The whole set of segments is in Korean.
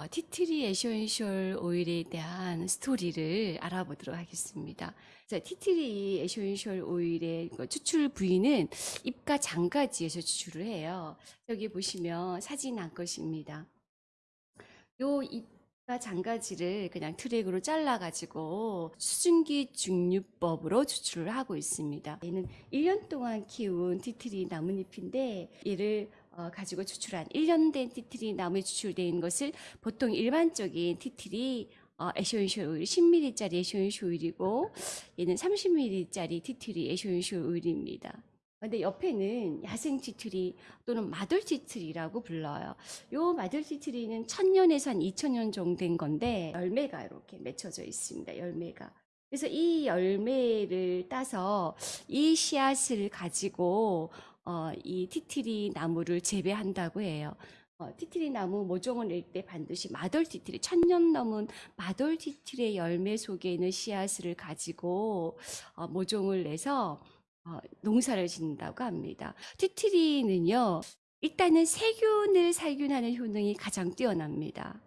어, 티트리 에센셜 오일에 대한 스토리를 알아보도록 하겠습니다. 자, 티트리 에센셜 오일의 그 추출 부위는 잎과 잔가지에서 추출을 해요. 여기 보시면 사진 한 것입니다. 요 잎과 잔가지를 그냥 트랙으로 잘라가지고 수증기 증류법으로 추출을 하고 있습니다. 얘는 1년 동안 키운 티트리 나뭇잎인데 얘를 어, 가지고 추출한 1년 된 티트리 나무에 추출된 것을 보통 일반적인 티트리 어, 에센셜 오일 10ml짜리 에센셜 오일이고 얘는 30ml짜리 티트리 에센셜 오일입니다. 근데 옆에는 야생 티트리 또는 마돌 티트리라고 불러요. 요 마돌 티트리는 천년에서 한 2000년 정도 된 건데 열매가 이렇게 맺혀져 있습니다. 열매가. 그래서 이 열매를 따서 이 씨앗을 가지고 어, 이 티트리 나무를 재배한다고 해요. 어, 티트리 나무 모종을 낼때 반드시 마돌 티트리, 천년 넘은 마돌 티트리의 열매 속에 있는 씨앗을 가지고 어, 모종을 내서 어, 농사를 짓는다고 합니다. 티트리는요, 일단은 세균을 살균하는 효능이 가장 뛰어납니다.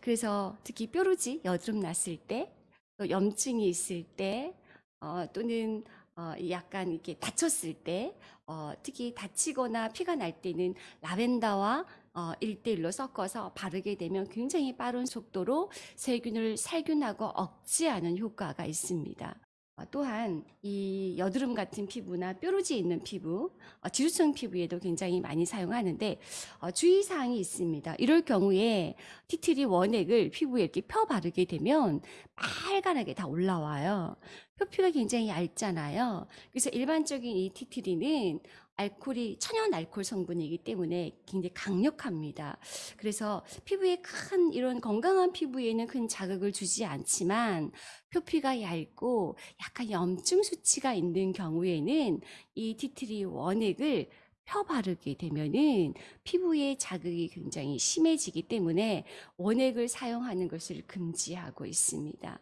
그래서 특히 뾰루지, 여드름 났을 때, 또 염증이 있을 때, 어, 또는 어, 약간 이렇게 다쳤을 때, 어, 특히 다치거나 피가 날 때는 라벤더와 어, 1대1로 섞어서 바르게 되면 굉장히 빠른 속도로 세균을 살균하고 억제하는 효과가 있습니다. 어, 또한 이 여드름 같은 피부나 뾰루지 있는 피부, 어, 지루성 피부에도 굉장히 많이 사용하는데 어, 주의사항이 있습니다. 이럴 경우에 티트리 원액을 피부에 이렇게 펴 바르게 되면 빨간하게 다 올라와요. 표피가 굉장히 얇잖아요. 그래서 일반적인 이 티트리는 알코올이 천연 알코올 성분이기 때문에 굉장히 강력합니다. 그래서 피부에 큰 이런 건강한 피부에는 큰 자극을 주지 않지만 표피가 얇고 약간 염증 수치가 있는 경우에는 이 티트리 원액을 펴 바르게 되면은 피부에 자극이 굉장히 심해지기 때문에 원액을 사용하는 것을 금지하고 있습니다.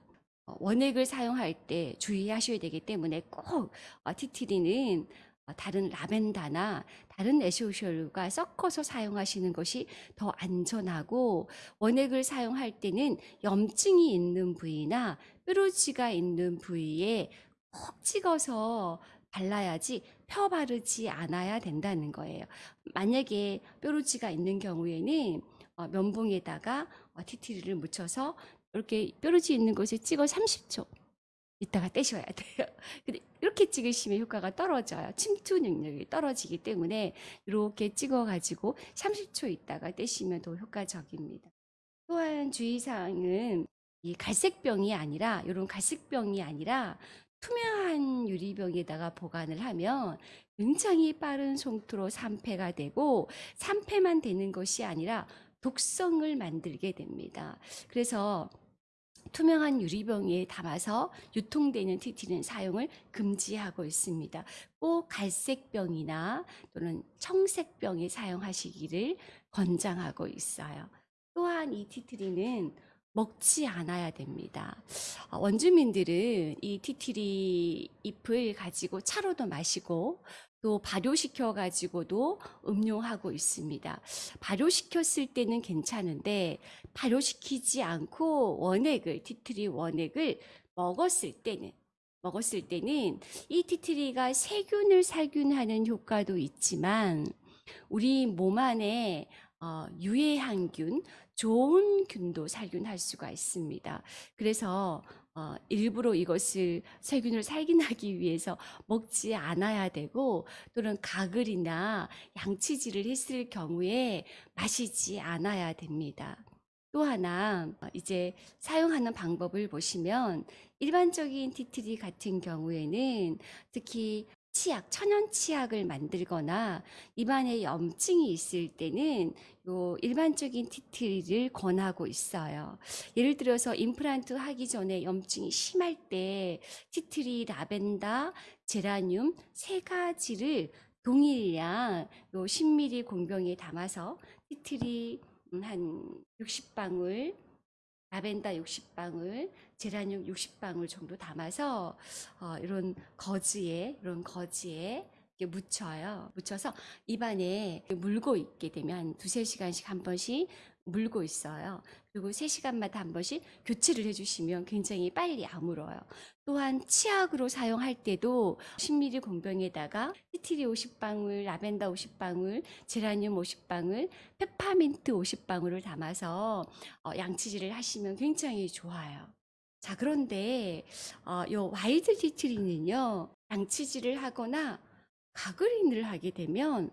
어, 원액을 사용할 때 주의하셔야 되기 때문에 꼭 어, 티트리는 어, 다른 라벤더나 다른 에센셜과 섞어서 사용하시는 것이 더 안전하고 원액을 사용할 때는 염증이 있는 부위나 뾰루지가 있는 부위에 콕 찍어서 발라야지 펴 바르지 않아야 된다는 거예요. 만약에 뾰루지가 있는 경우에는 어, 면봉에다가 어, 티트리를 묻혀서 이렇게 뾰루지 있는 곳에 찍어 30초 이따가 떼셔야 돼요. 근데 이렇게 찍으시면 효과가 떨어져요. 침투 능력이 떨어지기 때문에 이렇게 찍어가지고 30초 있다가 떼시면 더 효과적입니다. 또한 주의사항은 이 갈색병이 아니라 이런 갈색병이 아니라 투명한 유리병에다가 보관을 하면 굉장히 빠른 속도로 산패가 되고 산패만 되는 것이 아니라 독성을 만들게 됩니다. 그래서 투명한 유리병에 담아서 유통되는 티티는 사용을 금지하고 있습니다. 꼭 갈색병이나 또는 청색병에 사용하시기를 권장하고 있어요. 또한 이 티트리는 먹지 않아야 됩니다. 어, 원주민들은 이 티트리 잎을 가지고 차로도 마시고 또 발효시켜 가지고도 음용하고 있습니다. 발효시켰을 때는 괜찮은데 발효시키지 않고 원액을 티트리 원액을 먹었을 때는 먹었을 때는 이 티트리가 세균을 살균하는 효과도 있지만 우리 몸 안에 어, 유해한균, 좋은 균도 살균할 수가 있습니다. 그래서 어, 일부러 이것을 세균을 살균하기 위해서 먹지 않아야 되고 또는 가글이나 양치질을 했을 경우에 마시지 않아야 됩니다. 또 하나 어, 이제 사용하는 방법을 보시면 일반적인 티트리 같은 경우에는 특히 치약, 천연 치약을 만들거나 입안에 염증이 있을 때는 요 일반적인 티트리를 권하고 있어요. 예를 들어서 임플란트 하기 전에 염증이 심할 때 티트리, 라벤더, 제라늄 세 가지를 동일량 요 10ml 공병에 담아서 티트리 음, 한 60방울 라벤더 60방울, 제라늄 60방울 정도 담아서 어, 이런 거즈에 이런 거즈에 이렇게 묻혀요. 묻혀서 입안에 물고 있게 되면 두세 시간씩 한 번씩 물고 있어요. 그리고 3시간마다 한 번씩 교체를 해주시면 굉장히 빨리 아물어요. 또한 치약으로 사용할 때도 10ml 공병에다가 티트리 50방울, 라벤더 50방울, 제라늄 50방울, 페퍼민트 50방울을 담아서 어, 양치질을 하시면 굉장히 좋아요. 자, 그런데 어, 요 white tea tree는요, 양치질을 하거나 가그린을 하게 되면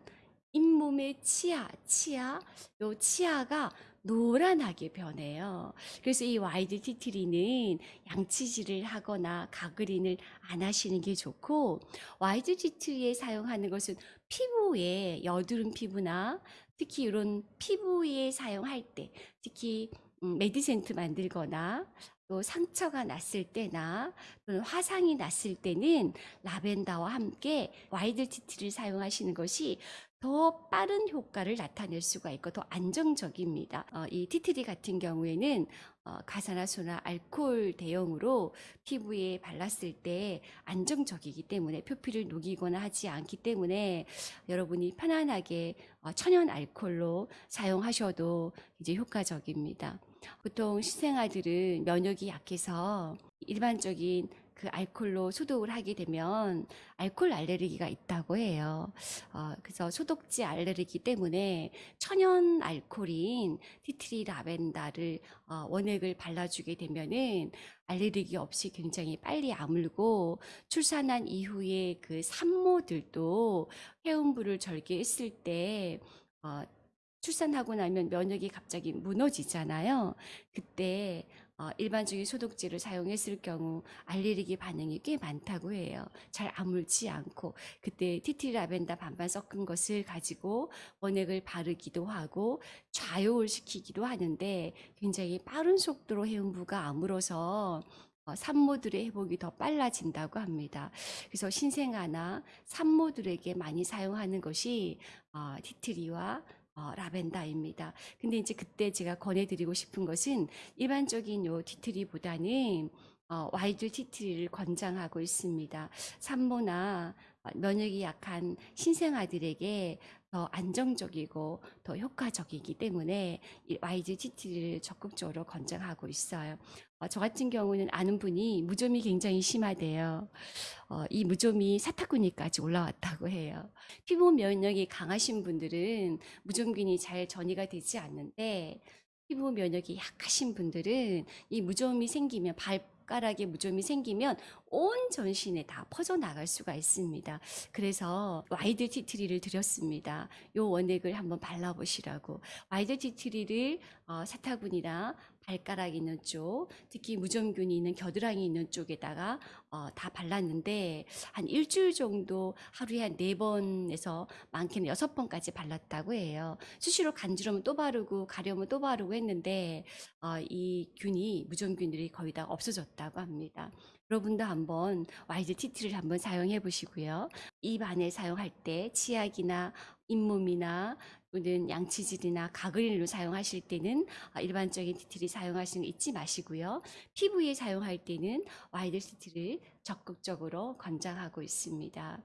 잇몸의 치아, 치아, 요 치아가 노란하게 변해요. 그래서 이 white tea tree는 양치질을 하거나 가그린을 안 하시는 게 좋고, white tea tree에 사용하는 것은 피부에 여드름 피부나 특히 이런 피부에 사용할 때, 특히 음, 메디센트 만들거나 또 상처가 났을 때나 또는 화상이 났을 때는 라벤더와 함께 white tea tree를 사용하시는 것이 더 빠른 효과를 나타낼 수가 있고 더 안정적입니다. 어, 이 tea tree 같은 경우에는 어, 과산화수나 알코올 대용으로 피부에 발랐을 때 안정적이기 때문에 표피를 녹이거나 하지 않기 때문에 여러분이 편안하게 어, 천연 알코올로 사용하셔도 이제 효과적입니다. 보통 신생아들은 면역이 약해서 일반적인 그 알코올로 소독을 하게 되면 알코올 알레르기가 있다고 해요. 어, 그래서 소독제 알레르기 때문에 천연 알코올인 티트리 라벤더를 어, 원액을 발라주게 되면은 알레르기 없이 굉장히 빨리 아물고 출산한 이후에 그 산모들도 해운부를 절개했을 때 어, 출산하고 나면 면역이 갑자기 무너지잖아요. 그때 어, 일반적인 소독제를 사용했을 경우 알레르기 반응이 꽤 많다고 해요. 잘 아물지 않고 그때 티티 라벤더 반반 섞은 것을 가지고 원액을 바르기도 하고 좌욕을 시키기도 하는데 굉장히 빠른 속도로 해운부가 아물어서 어, 산모들의 회복이 더 빨라진다고 합니다. 그래서 신생아나 산모들에게 많이 사용하는 것이 어, tea tree와 어, 라벤더입니다. 근데 이제 그때 제가 권해드리고 싶은 것은 일반적인 요 tea tree보다는 어, white tea tree를 권장하고 있습니다. 산모나 어, 면역이 약한 신생아들에게 더 안정적이고 더 효과적이기 때문에 이 white tea tree를 적극적으로 권장하고 있어요. 어, 저 같은 경우는 아는 분이 무좀이 굉장히 심하대요. 어, 이 무좀이 사타구니까지 올라왔다고 해요. 피부 면역이 강하신 분들은 무좀균이 잘 전이가 되지 않는데 피부 면역이 약하신 분들은 이 무좀이 생기면 발가락에 무좀이 생기면 온 전신에 다 퍼져나갈 수가 있습니다. 그래서 white tea tree를 드렸습니다. 요 원액을 한번 발라보시라고. white tea tree를 어, 사타구니나 발가락 있는 쪽, 특히 무좀균이 있는 겨드랑이 있는 쪽에다가 어, 다 발랐는데 한 일주일 정도 하루에 한 네 번에서 많게는 여섯 번까지 발랐다고 해요. 수시로 간지러우면 또 바르고 가려우면 또 바르고 했는데 어, 이 균이 무좀균들이 거의 다 없어졌다고 합니다. 여러분도 한번 tea tree를 한번 사용해 보시고요. 입 안에 사용할 때 치약이나 잇몸이나 또는 양치질이나 가글로 사용하실 때는 어, 일반적인 tea tree를 사용하시는 거 잊지 마시고요. 피부에 사용할 때는 white tea tree를 적극적으로 권장하고 있습니다.